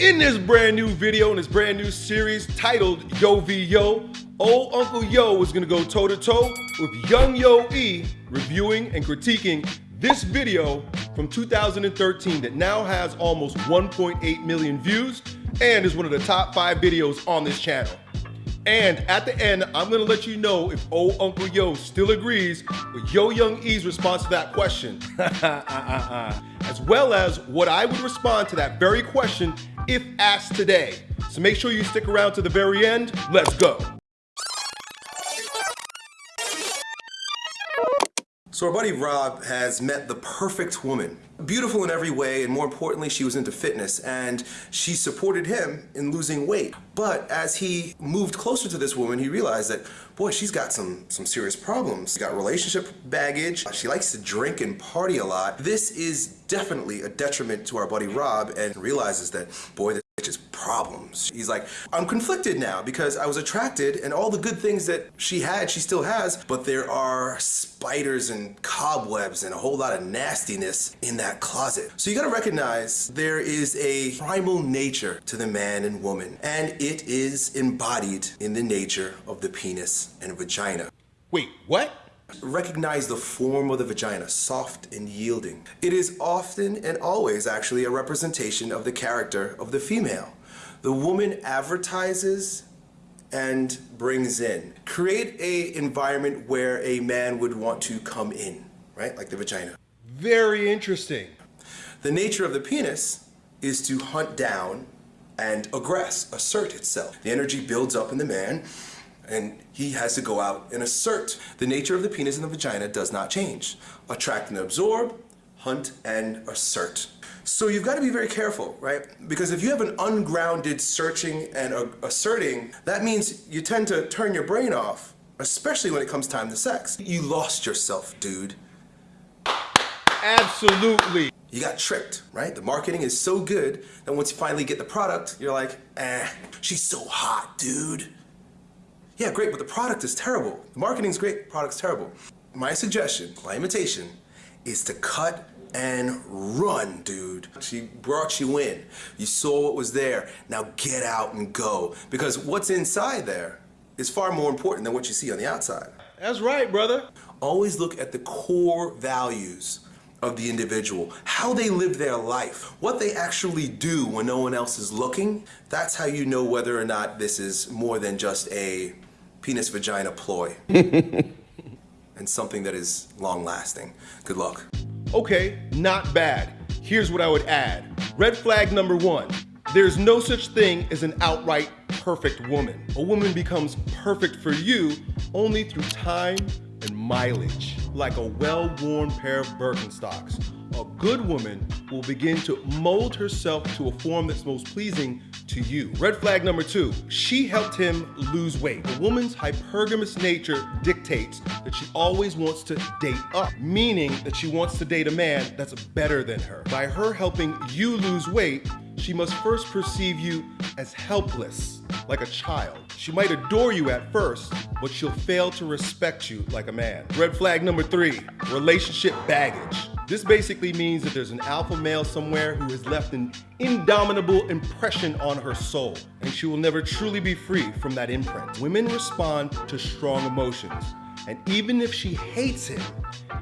In this brand new video, in this brand new series titled Yo V Yo, old Uncle Yo is gonna go toe to toe with Young Yo E reviewing and critiquing this video from 2013 that now has almost 1.8 million views and is one of the top five videos on this channel. And at the end, I'm gonna let you know if old Uncle Yo still agrees with Yo Young E's response to that question. as well as what I would respond to that very question if asked today. So make sure you stick around to the very end. Let's go. So our buddy Rob has met the perfect woman. Beautiful in every way, and more importantly, she was into fitness, and she supported him in losing weight. But as he moved closer to this woman, he realized that, boy, she's got some, some serious problems. She's got relationship baggage, she likes to drink and party a lot. This is definitely a detriment to our buddy Rob, and realizes that, boy, is problems. He's like, I'm conflicted now because I was attracted and all the good things that she had, she still has, but there are spiders and cobwebs and a whole lot of nastiness in that closet. So you gotta recognize there is a primal nature to the man and woman, and it is embodied in the nature of the penis and vagina. Wait, what? Recognize the form of the vagina, soft and yielding. It is often and always actually a representation of the character of the female. The woman advertises and brings in. Create a environment where a man would want to come in, right? Like the vagina. Very interesting. The nature of the penis is to hunt down and aggress, assert itself. The energy builds up in the man and he has to go out and assert. The nature of the penis and the vagina does not change. Attract and absorb, hunt and assert. So you've got to be very careful, right? Because if you have an ungrounded searching and asserting, that means you tend to turn your brain off, especially when it comes time to sex. You lost yourself, dude. Absolutely. You got tricked, right? The marketing is so good that once you finally get the product, you're like, eh, she's so hot, dude. Yeah, great, but the product is terrible. The marketing's great, the product's terrible. My suggestion, my invitation, is to cut and run, dude. She brought you in. You saw what was there. Now get out and go. Because what's inside there is far more important than what you see on the outside. That's right, brother. Always look at the core values of the individual, how they live their life, what they actually do when no one else is looking. That's how you know whether or not this is more than just a penis vagina ploy. and something that is long lasting. Good luck. Okay, not bad. Here's what I would add. Red flag number one, there's no such thing as an outright perfect woman. A woman becomes perfect for you only through time and mileage, like a well-worn pair of Birkenstocks. A good woman will begin to mold herself to a form that's most pleasing to you. Red flag number two, she helped him lose weight. A woman's hypergamous nature dictates that she always wants to date up, meaning that she wants to date a man that's better than her. By her helping you lose weight, she must first perceive you as helpless, like a child. She might adore you at first, but she'll fail to respect you like a man. Red flag number three, relationship baggage. This basically means that there's an alpha male somewhere who has left an indomitable impression on her soul, and she will never truly be free from that imprint. Women respond to strong emotions, and even if she hates him,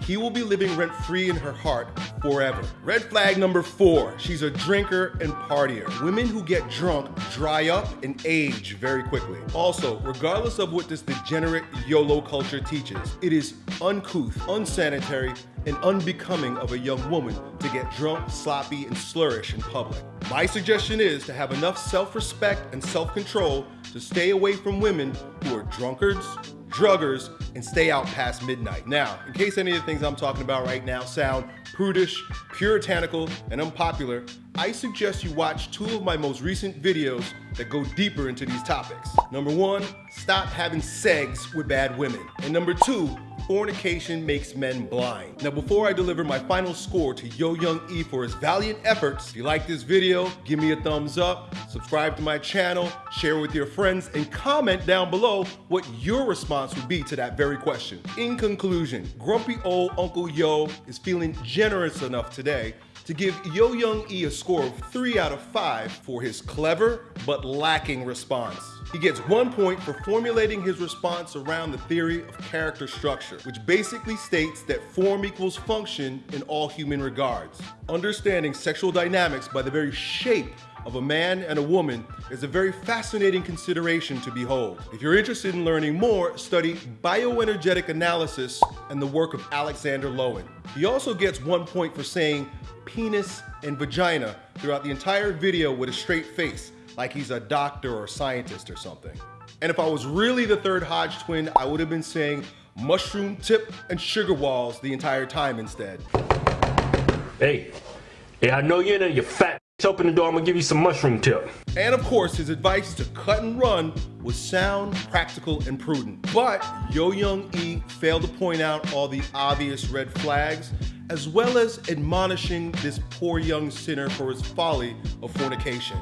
he will be living rent free in her heart forever. Red flag number four, she's a drinker and partier. Women who get drunk dry up and age very quickly. Also, regardless of what this degenerate YOLO culture teaches, it is uncouth, unsanitary, and unbecoming of a young woman to get drunk, sloppy, and slurish in public. My suggestion is to have enough self-respect and self-control to stay away from women who are drunkards, druggers, and stay out past midnight. Now, in case any of the things I'm talking about right now sound prudish, puritanical, and unpopular, I suggest you watch two of my most recent videos that go deeper into these topics. Number one, stop having sex with bad women. And number two, fornication makes men blind. Now, before I deliver my final score to Yo Young E for his valiant efforts, if you like this video, give me a thumbs up, subscribe to my channel, share with your friends, and comment down below what your response would be to that very question. In conclusion, grumpy old Uncle Yo is feeling generous enough today to give Yo Young E a score of 3 out of 5 for his clever but lacking response. He gets one point for formulating his response around the theory of character structure, which basically states that form equals function in all human regards. Understanding sexual dynamics by the very shape of a man and a woman is a very fascinating consideration to behold. If you're interested in learning more, study bioenergetic analysis and the work of Alexander Lowen. He also gets one point for saying penis and vagina throughout the entire video with a straight face, like he's a doctor or scientist or something. And if I was really the third Hodge twin, I would have been saying mushroom tip and sugar walls the entire time instead. Hey, hey, I know you're in there, you Open the door, I'm gonna give you some mushroom tip. And of course, his advice to cut and run was sound, practical, and prudent. But Yo Young E failed to point out all the obvious red flags, as well as admonishing this poor young sinner for his folly of fornication.